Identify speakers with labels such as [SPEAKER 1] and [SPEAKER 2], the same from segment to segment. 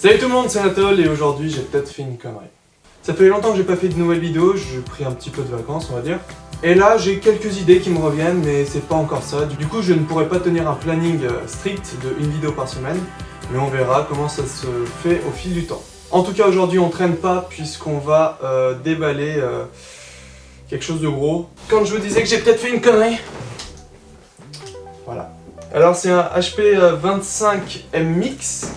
[SPEAKER 1] Salut tout le monde, c'est Anatole et aujourd'hui j'ai peut-être fait une connerie. Ça fait longtemps que j'ai pas fait de nouvelles vidéos, j'ai pris un petit peu de vacances on va dire. Et là j'ai quelques idées qui me reviennent mais c'est pas encore ça. Du coup je ne pourrais pas tenir un planning euh, strict de une vidéo par semaine. Mais on verra comment ça se fait au fil du temps. En tout cas aujourd'hui on traîne pas puisqu'on va euh, déballer euh, quelque chose de gros. Quand je vous disais que j'ai peut-être fait une connerie. Voilà. Alors c'est un HP 25M Mix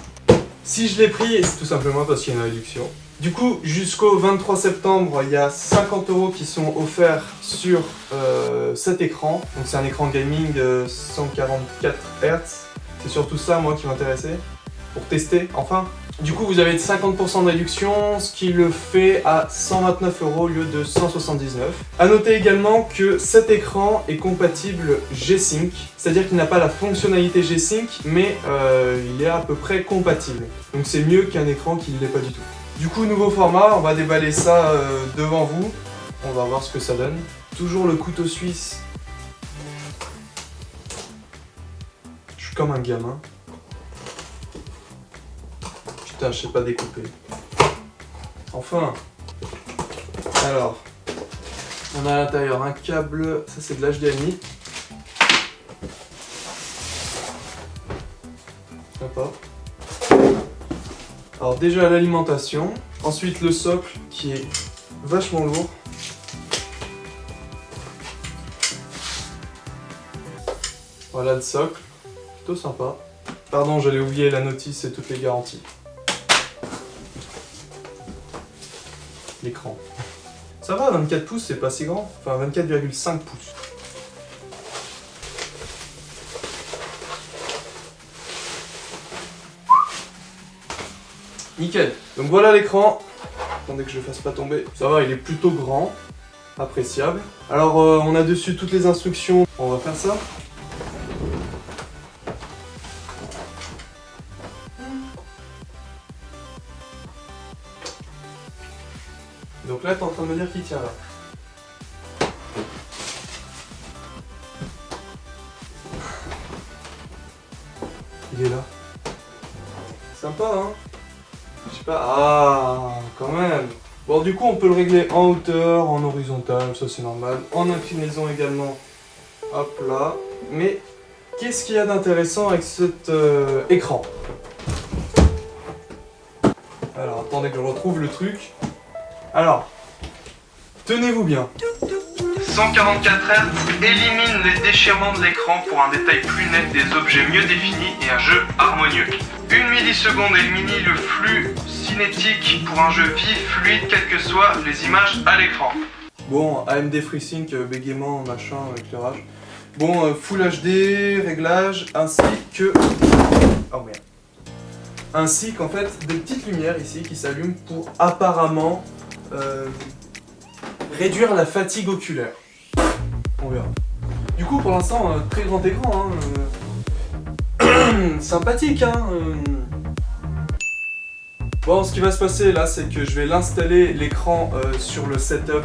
[SPEAKER 1] si je l'ai pris, c'est tout simplement parce qu'il y a une réduction. Du coup, jusqu'au 23 septembre, il y a 50 euros qui sont offerts sur euh, cet écran. Donc c'est un écran gaming de 144 Hz. C'est surtout ça, moi, qui m'intéressait, pour tester, enfin. Du coup, vous avez 50% de réduction, ce qui le fait à 129 euros au lieu de 179. A noter également que cet écran est compatible G-Sync, c'est-à-dire qu'il n'a pas la fonctionnalité G-Sync, mais euh, il est à peu près compatible. Donc c'est mieux qu'un écran qui ne l'est pas du tout. Du coup, nouveau format, on va déballer ça euh, devant vous. On va voir ce que ça donne. Toujours le couteau suisse. Je suis comme un gamin. Putain, je sais pas découper. Enfin Alors, on a à l'intérieur un câble, ça c'est de l'HDMI. Sympa. Alors déjà l'alimentation, ensuite le socle qui est vachement lourd. Voilà le socle, plutôt sympa. Pardon, j'allais oublier la notice et toutes les garanties. L'écran. Ça va, 24 pouces, c'est pas si grand. Enfin, 24,5 pouces. Nickel. Donc voilà l'écran. Attendez que je le fasse pas tomber. Ça va, il est plutôt grand. Appréciable. Alors, euh, on a dessus toutes les instructions. On va faire ça. Me dire qu'il tient là. Il est là. Sympa, hein Je sais pas... Ah, quand même Bon, du coup, on peut le régler en hauteur, en horizontal, ça c'est normal. En inclinaison également. Hop là. Mais, qu'est-ce qu'il y a d'intéressant avec cet euh, écran? Alors, attendez que je retrouve le truc. Alors, tenez-vous bien. 144 Hz élimine les déchirements de l'écran pour un détail plus net des objets mieux définis et un jeu harmonieux. Une milliseconde élimine le flux cinétique pour un jeu vif, fluide, quelles que soient les images à l'écran. Bon, AMD FreeSync, euh, bégaiement, machin, éclairage. Bon, euh, Full HD, réglage, ainsi que... Oh merde ainsi qu'en fait des petites lumières ici qui s'allument pour apparemment euh, réduire la fatigue oculaire. On verra. Du coup, pour l'instant, euh, très grand écran. Hein, euh, sympathique, hein. Bon, ce qui va se passer là, c'est que je vais l'installer l'écran sur le setup.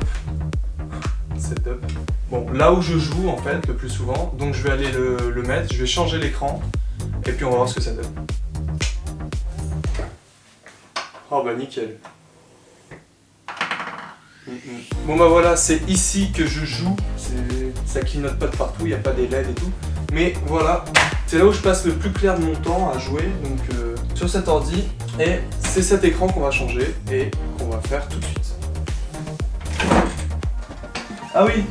[SPEAKER 1] Setup. Bon, là où je joue en fait, le plus souvent. Donc je vais aller le, le mettre, je vais changer l'écran. Et puis on va voir ce que ça donne. Oh bah nickel. Bon bah voilà, c'est ici que je joue, ça clignote pas de partout, il n'y a pas des LED et tout. Mais voilà, c'est là où je passe le plus clair de mon temps à jouer, donc euh, sur cet ordi. Et c'est cet écran qu'on va changer et qu'on va faire tout de suite. Ah oui,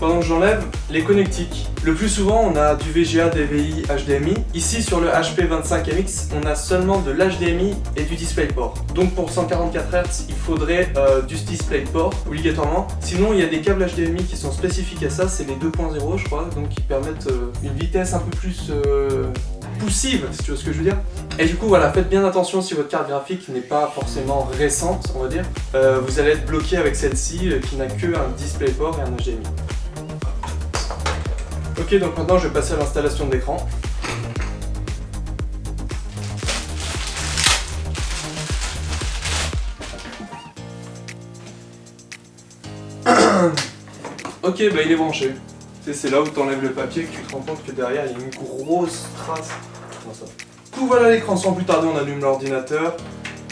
[SPEAKER 1] pendant que j'enlève, les connectiques. Le plus souvent, on a du VGA, DVI, HDMI. Ici, sur le HP 25MX, on a seulement de l'HDMI et du DisplayPort. Donc pour 144 Hz, il faudrait euh, du DisplayPort, obligatoirement. Sinon, il y a des câbles HDMI qui sont spécifiques à ça, c'est les 2.0 je crois, donc qui permettent euh, une vitesse un peu plus euh, poussive, si tu vois ce que je veux dire. Et du coup, voilà, faites bien attention si votre carte graphique n'est pas forcément récente, on va dire. vous allez être bloqué avec celle-ci qui n'a que un DisplayPort et un HDMI. Ok, donc maintenant je vais passer à l'installation de l'écran. ok, bah il est branché. C'est là où tu enlèves le papier que tu te rends compte que derrière il y a une grosse trace. ça. Tout voilà l'écran, sans plus tarder on allume l'ordinateur.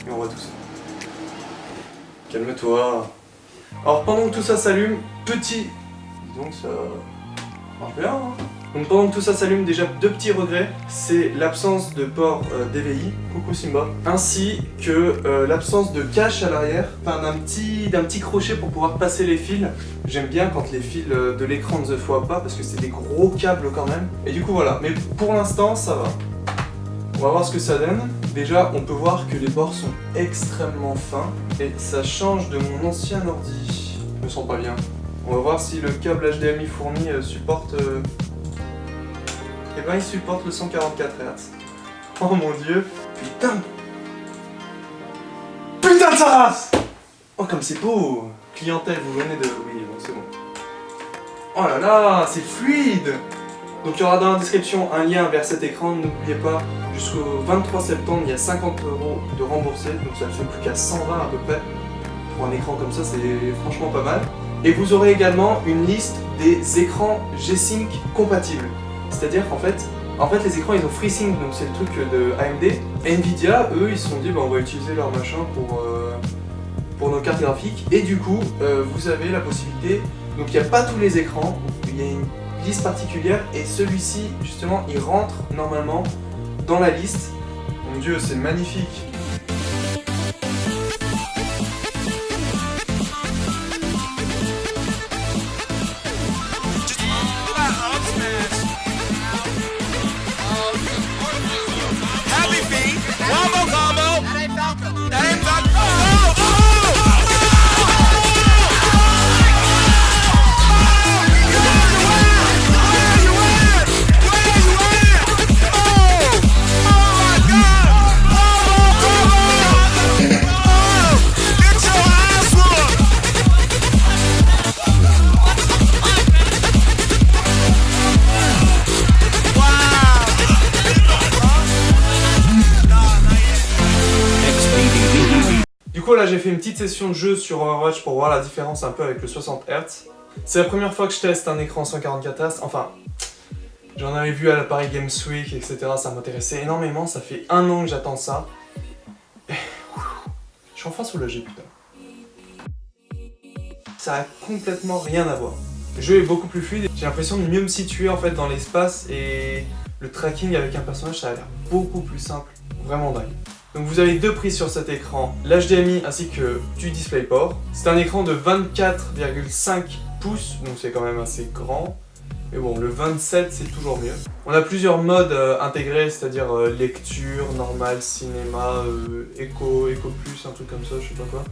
[SPEAKER 1] et on voit tout ça. Calme-toi. Alors pendant que tout ça s'allume, petit... Donc ça marche bien hein donc pendant que tout ça s'allume, déjà deux petits regrets, c'est l'absence de port euh, DVI, coucou Simba, ainsi que euh, l'absence de cache à l'arrière, enfin d'un petit, petit crochet pour pouvoir passer les fils. J'aime bien quand les fils euh, de l'écran ne se voient pas parce que c'est des gros câbles quand même. Et du coup voilà, mais pour l'instant ça va. On va voir ce que ça donne. Déjà, on peut voir que les bords sont extrêmement fins et ça change de mon ancien ordi. Je me sens pas bien. On va voir si le câble HDMI fourni supporte et eh ben il supporte le 144 Hz. Oh mon dieu. Putain Putain de sa race Oh comme c'est beau Clientèle, vous venez de... Oui, bon c'est bon. Oh là là, c'est fluide Donc il y aura dans la description un lien vers cet écran, n'oubliez pas, jusqu'au 23 septembre, il y a 50 euros de remboursé, donc ça ne fait plus qu'à 120 à peu près. Pour un écran comme ça, c'est franchement pas mal. Et vous aurez également une liste des écrans G-Sync compatibles. C'est-à-dire qu'en fait, en fait, les écrans, ils ont FreeSync, donc c'est le truc de AMD. Nvidia, eux, ils se sont dit, bah, on va utiliser leur machin pour, euh, pour nos cartes graphiques. Et du coup, euh, vous avez la possibilité, donc il n'y a pas tous les écrans, il y a une liste particulière, et celui-ci, justement, il rentre normalement dans la liste. Mon dieu, c'est magnifique j'ai fait une petite session de jeu sur Overwatch pour voir la différence un peu avec le 60 Hz. C'est la première fois que je teste un écran 144 Hz, enfin j'en avais vu à l'appareil Games Week etc. Ça m'intéressait énormément, ça fait un an que j'attends ça. je suis enfin soulagé putain. Ça a complètement rien à voir. Le jeu est beaucoup plus fluide, j'ai l'impression de mieux me situer en fait dans l'espace et le tracking avec un personnage ça a l'air beaucoup plus simple, vraiment dingue. Donc vous avez deux prises sur cet écran, l'HDMI ainsi que du DisplayPort. C'est un écran de 24,5 pouces, donc c'est quand même assez grand. Mais bon, le 27 c'est toujours mieux. On a plusieurs modes euh, intégrés, c'est-à-dire euh, lecture, normal, cinéma, euh, Echo Plus, un truc comme ça, je sais pas quoi.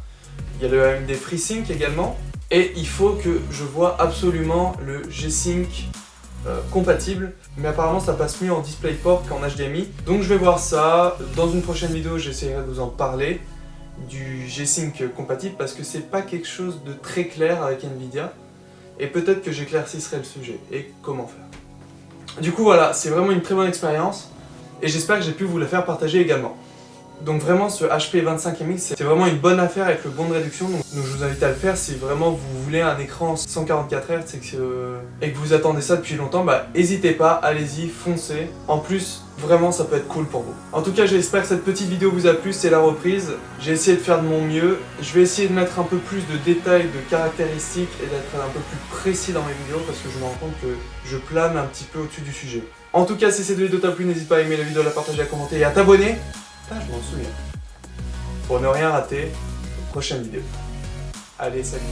[SPEAKER 1] Il y a le AMD FreeSync également. Et il faut que je vois absolument le G-Sync euh, compatible, mais apparemment ça passe mieux en DisplayPort qu'en HDMI. Donc je vais voir ça, dans une prochaine vidéo j'essaierai de vous en parler du G-Sync compatible parce que c'est pas quelque chose de très clair avec Nvidia et peut-être que j'éclaircisserai le sujet et comment faire. Du coup voilà, c'est vraiment une très bonne expérience et j'espère que j'ai pu vous la faire partager également. Donc vraiment ce HP 25MX c'est vraiment une bonne affaire avec le bon de réduction donc, je vous invite à le faire si vraiment vous voulez un écran 144 Hz et que, et que vous attendez ça depuis longtemps bah n'hésitez pas, allez-y, foncez. En plus vraiment ça peut être cool pour vous. En tout cas j'espère que cette petite vidéo vous a plu, c'est la reprise. J'ai essayé de faire de mon mieux. Je vais essayer de mettre un peu plus de détails, de caractéristiques et d'être un peu plus précis dans mes vidéos parce que je me rends compte que je plane un petit peu au-dessus du sujet. En tout cas si cette vidéo t'a plu n'hésite pas à aimer la vidéo, à la partager, à commenter et à t'abonner. Ah, je m'en souviens. Pour ne rien rater, prochaine vidéo. Allez, salut